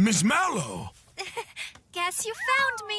Miss Mallow! Guess you found me.